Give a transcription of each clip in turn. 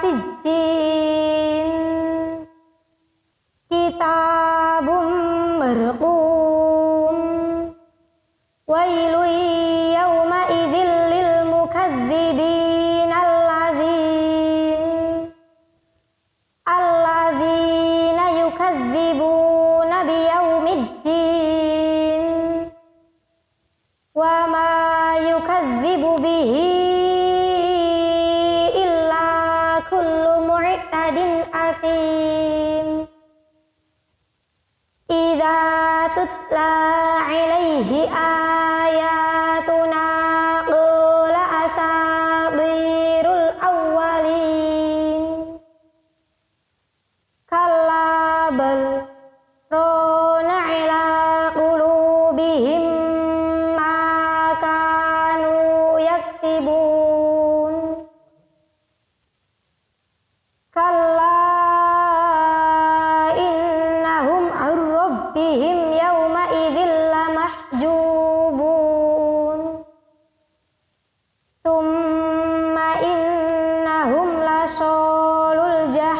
sijjin kitabum berkum wailui بلد أثيم. إذا تتلى عليه آه rabbihim yawma idzil lamahjubun thumma innahum lasolul jahat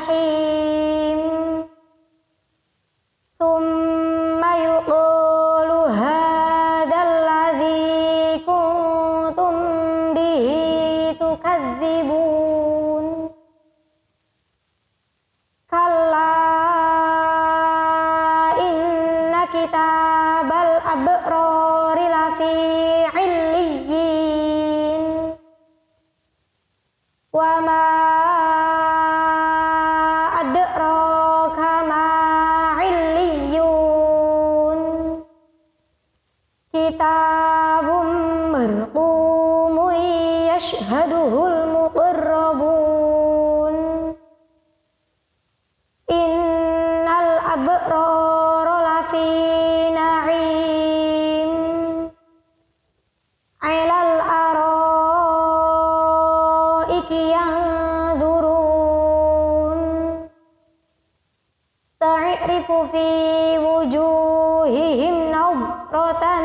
fi wujuhihim nadratan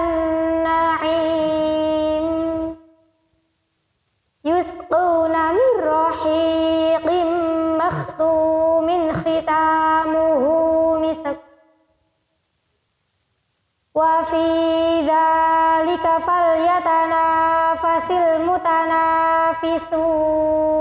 na'im yusquna min rahiqim makhtumin khitamuhu misak wa fi dhalika falyatanafasil mutanafisun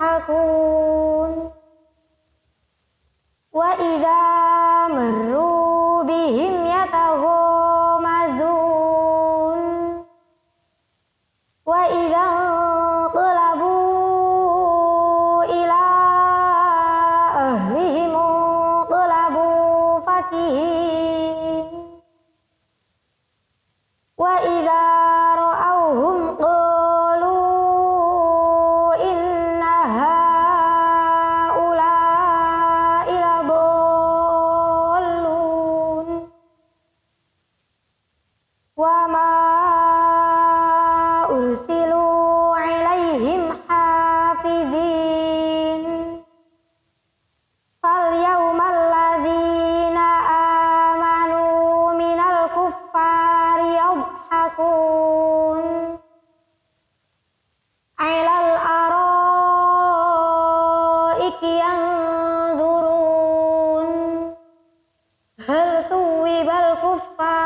يضحكون. وإذا مروا بهم يتغمزون وإذا preocupar.